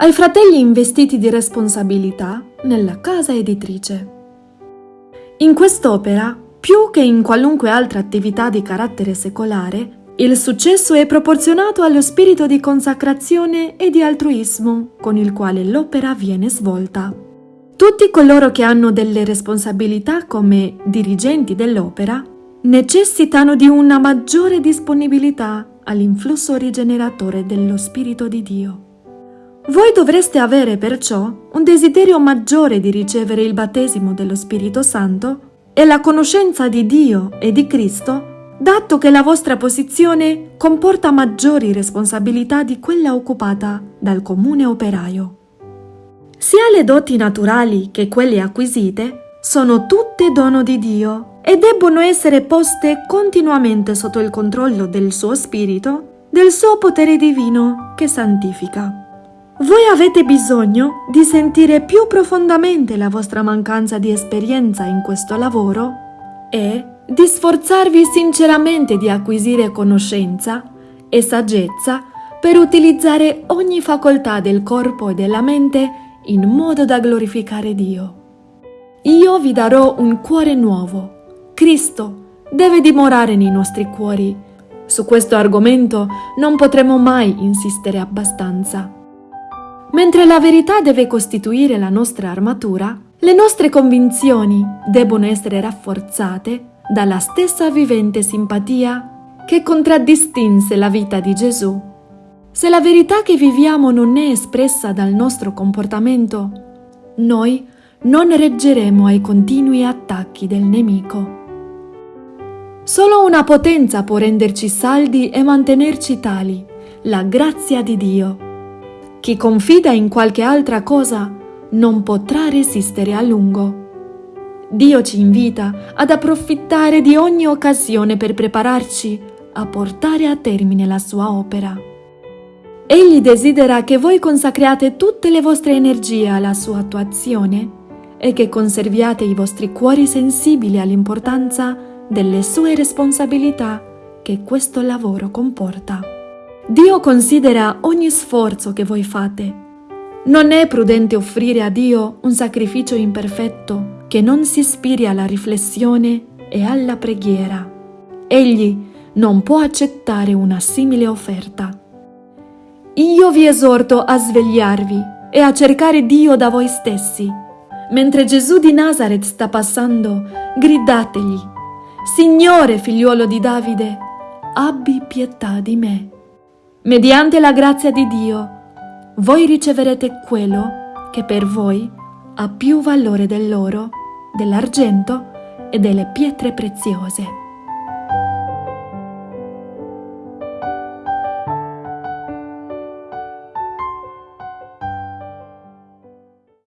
ai fratelli investiti di responsabilità nella casa editrice. In quest'opera, più che in qualunque altra attività di carattere secolare, il successo è proporzionato allo spirito di consacrazione e di altruismo con il quale l'opera viene svolta. Tutti coloro che hanno delle responsabilità come dirigenti dell'opera necessitano di una maggiore disponibilità all'influsso rigeneratore dello Spirito di Dio. Voi dovreste avere perciò un desiderio maggiore di ricevere il battesimo dello Spirito Santo e la conoscenza di Dio e di Cristo, dato che la vostra posizione comporta maggiori responsabilità di quella occupata dal comune operaio. Sia le doti naturali che quelle acquisite sono tutte dono di Dio e debbono essere poste continuamente sotto il controllo del suo spirito, del suo potere divino che santifica. Voi avete bisogno di sentire più profondamente la vostra mancanza di esperienza in questo lavoro e di sforzarvi sinceramente di acquisire conoscenza e saggezza per utilizzare ogni facoltà del corpo e della mente in modo da glorificare Dio. Io vi darò un cuore nuovo. Cristo deve dimorare nei nostri cuori. Su questo argomento non potremo mai insistere abbastanza. Mentre la verità deve costituire la nostra armatura, le nostre convinzioni debbono essere rafforzate dalla stessa vivente simpatia che contraddistinse la vita di Gesù. Se la verità che viviamo non è espressa dal nostro comportamento, noi non reggeremo ai continui attacchi del nemico. Solo una potenza può renderci saldi e mantenerci tali, la grazia di Dio. Chi confida in qualche altra cosa non potrà resistere a lungo. Dio ci invita ad approfittare di ogni occasione per prepararci a portare a termine la sua opera. Egli desidera che voi consacriate tutte le vostre energie alla sua attuazione e che conserviate i vostri cuori sensibili all'importanza delle sue responsabilità che questo lavoro comporta. Dio considera ogni sforzo che voi fate. Non è prudente offrire a Dio un sacrificio imperfetto che non si ispiri alla riflessione e alla preghiera. Egli non può accettare una simile offerta. Io vi esorto a svegliarvi e a cercare Dio da voi stessi. Mentre Gesù di Nazareth sta passando, gridategli, Signore figliuolo di Davide, abbi pietà di me. Mediante la grazia di Dio, voi riceverete quello che per voi ha più valore dell'oro, dell'argento e delle pietre preziose.